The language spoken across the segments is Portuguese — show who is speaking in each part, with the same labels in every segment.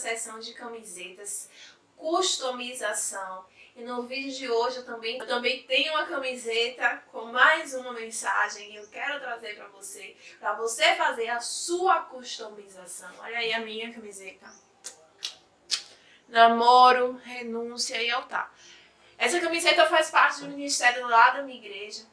Speaker 1: seção de camisetas, customização. E no vídeo de hoje eu também, eu também tenho uma camiseta com mais uma mensagem que eu quero trazer para você, para você fazer a sua customização. Olha aí a minha camiseta. Namoro, renúncia e altar. Essa camiseta faz parte do ministério lá da minha igreja.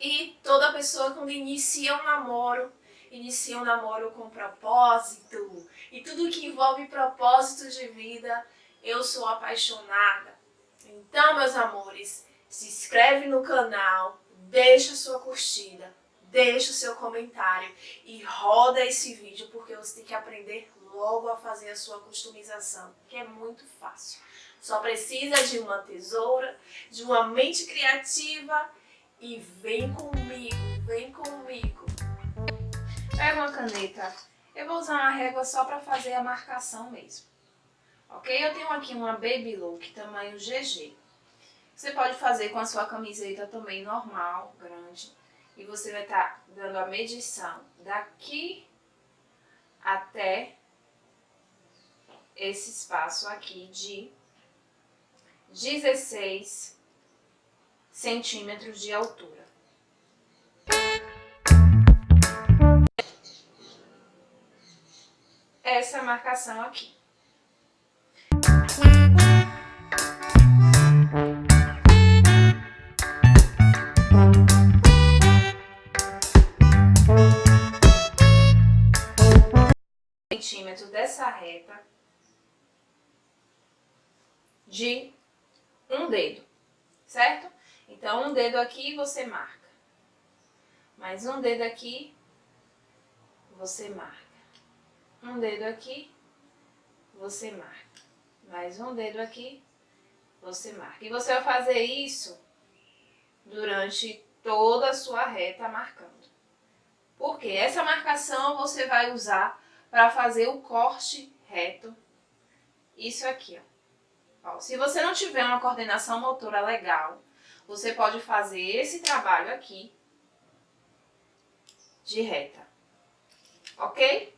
Speaker 1: E toda pessoa quando inicia um namoro, inicia um namoro com propósito. E tudo que envolve propósito de vida, eu sou apaixonada. Então, meus amores, se inscreve no canal, deixa sua curtida, deixa o seu comentário e roda esse vídeo porque você tem que aprender logo a fazer a sua customização, que é muito fácil. Só precisa de uma tesoura, de uma mente criativa e vem comigo, vem comigo. Pega uma caneta. Eu vou usar uma régua só para fazer a marcação mesmo. Ok? Eu tenho aqui uma Baby Look tamanho GG. Você pode fazer com a sua camiseta também normal, grande. E você vai estar tá dando a medição daqui até esse espaço aqui de 16 centímetros de altura. Essa marcação aqui. centímetros dessa reta de um dedo, certo? Então, um dedo aqui você marca. Mais um dedo aqui, você marca. Um dedo aqui, você marca. Mais um dedo aqui, você marca. E você vai fazer isso durante toda a sua reta marcando. Porque essa marcação você vai usar para fazer o corte reto. Isso aqui, ó. Ó, se você não tiver uma coordenação motora legal, você pode fazer esse trabalho aqui de reta, ok?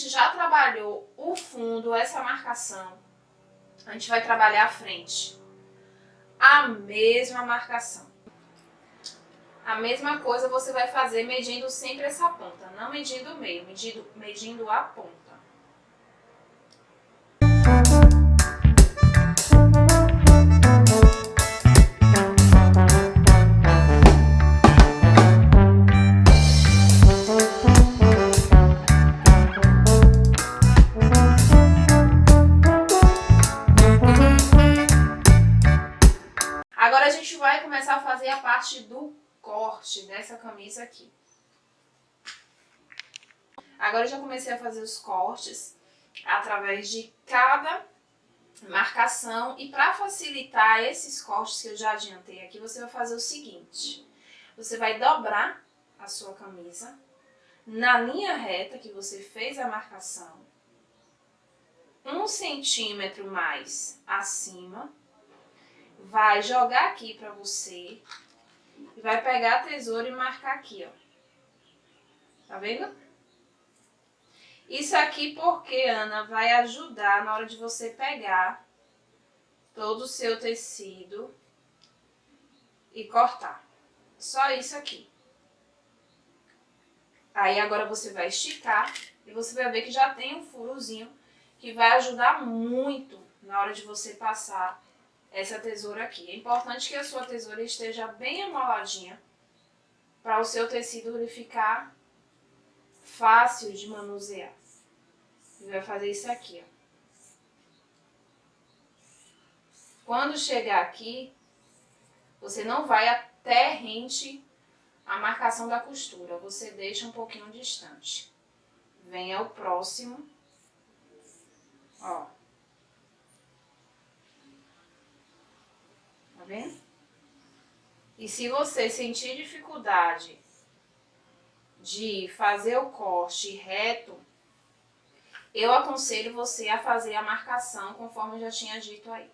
Speaker 1: Gente já trabalhou o fundo, essa marcação, a gente vai trabalhar a frente. A mesma marcação. A mesma coisa você vai fazer medindo sempre essa ponta, não medindo o meio, medindo, medindo a ponta. A gente vai começar a fazer a parte do corte dessa camisa aqui. Agora já comecei a fazer os cortes através de cada marcação e para facilitar esses cortes que eu já adiantei aqui, você vai fazer o seguinte. Você vai dobrar a sua camisa na linha reta que você fez a marcação, um centímetro mais acima, vai jogar aqui para você e vai pegar a tesoura e marcar aqui, ó. Tá vendo? Isso aqui porque, Ana, vai ajudar na hora de você pegar todo o seu tecido e cortar. Só isso aqui. Aí agora você vai esticar e você vai ver que já tem um furozinho que vai ajudar muito na hora de você passar essa tesoura aqui. É importante que a sua tesoura esteja bem amoladinha para o seu tecido ficar fácil de manusear. E vai fazer isso aqui, ó. Quando chegar aqui, você não vai até rente a marcação da costura, você deixa um pouquinho distante. Vem ao próximo, vendo? E se você sentir dificuldade de fazer o corte reto, eu aconselho você a fazer a marcação conforme eu já tinha dito aí.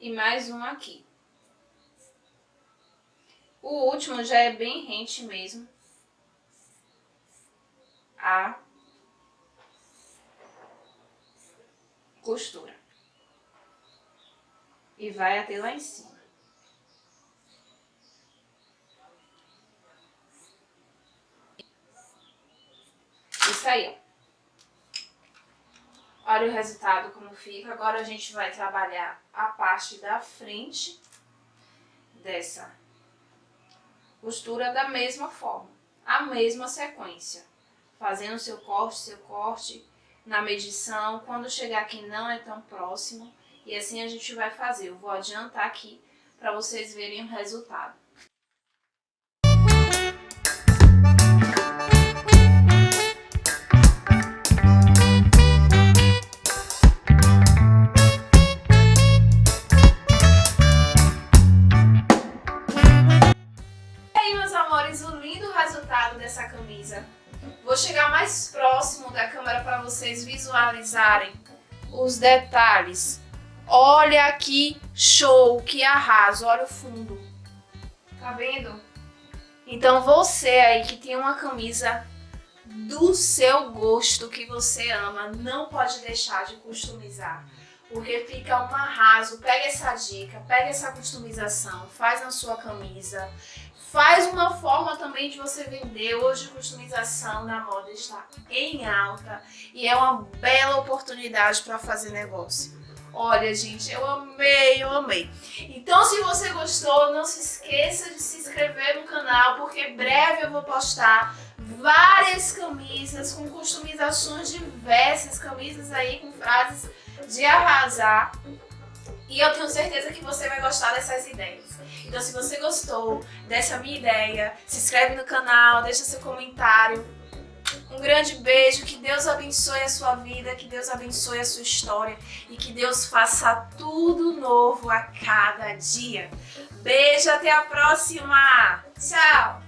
Speaker 1: E mais um aqui. O último já é bem rente mesmo. A costura. E vai até lá em cima. Isso aí, ó. Olha o resultado como fica. Agora a gente vai trabalhar a parte da frente dessa costura da mesma forma, a mesma sequência. Fazendo seu corte, seu corte na medição. Quando chegar aqui não é tão próximo. E assim a gente vai fazer. Eu vou adiantar aqui para vocês verem o resultado. Vocês visualizarem os detalhes. Olha que show, que arraso, olha o fundo. Tá vendo? Então você aí que tem uma camisa do seu gosto que você ama, não pode deixar de customizar. Porque fica um arraso. Pega essa dica, pega essa customização, faz na sua camisa. Faz uma forma também de você vender. Hoje customização na moda está em alta e é uma bela oportunidade para fazer negócio. Olha, gente, eu amei, eu amei. Então, se você gostou, não se esqueça de se inscrever no canal, porque breve eu vou postar várias camisas com customizações diversas, camisas aí com frases de arrasar. E eu tenho certeza que você vai gostar dessas ideias. Então se você gostou dessa minha ideia, se inscreve no canal, deixa seu comentário. Um grande beijo, que Deus abençoe a sua vida, que Deus abençoe a sua história e que Deus faça tudo novo a cada dia. Beijo, até a próxima! Tchau!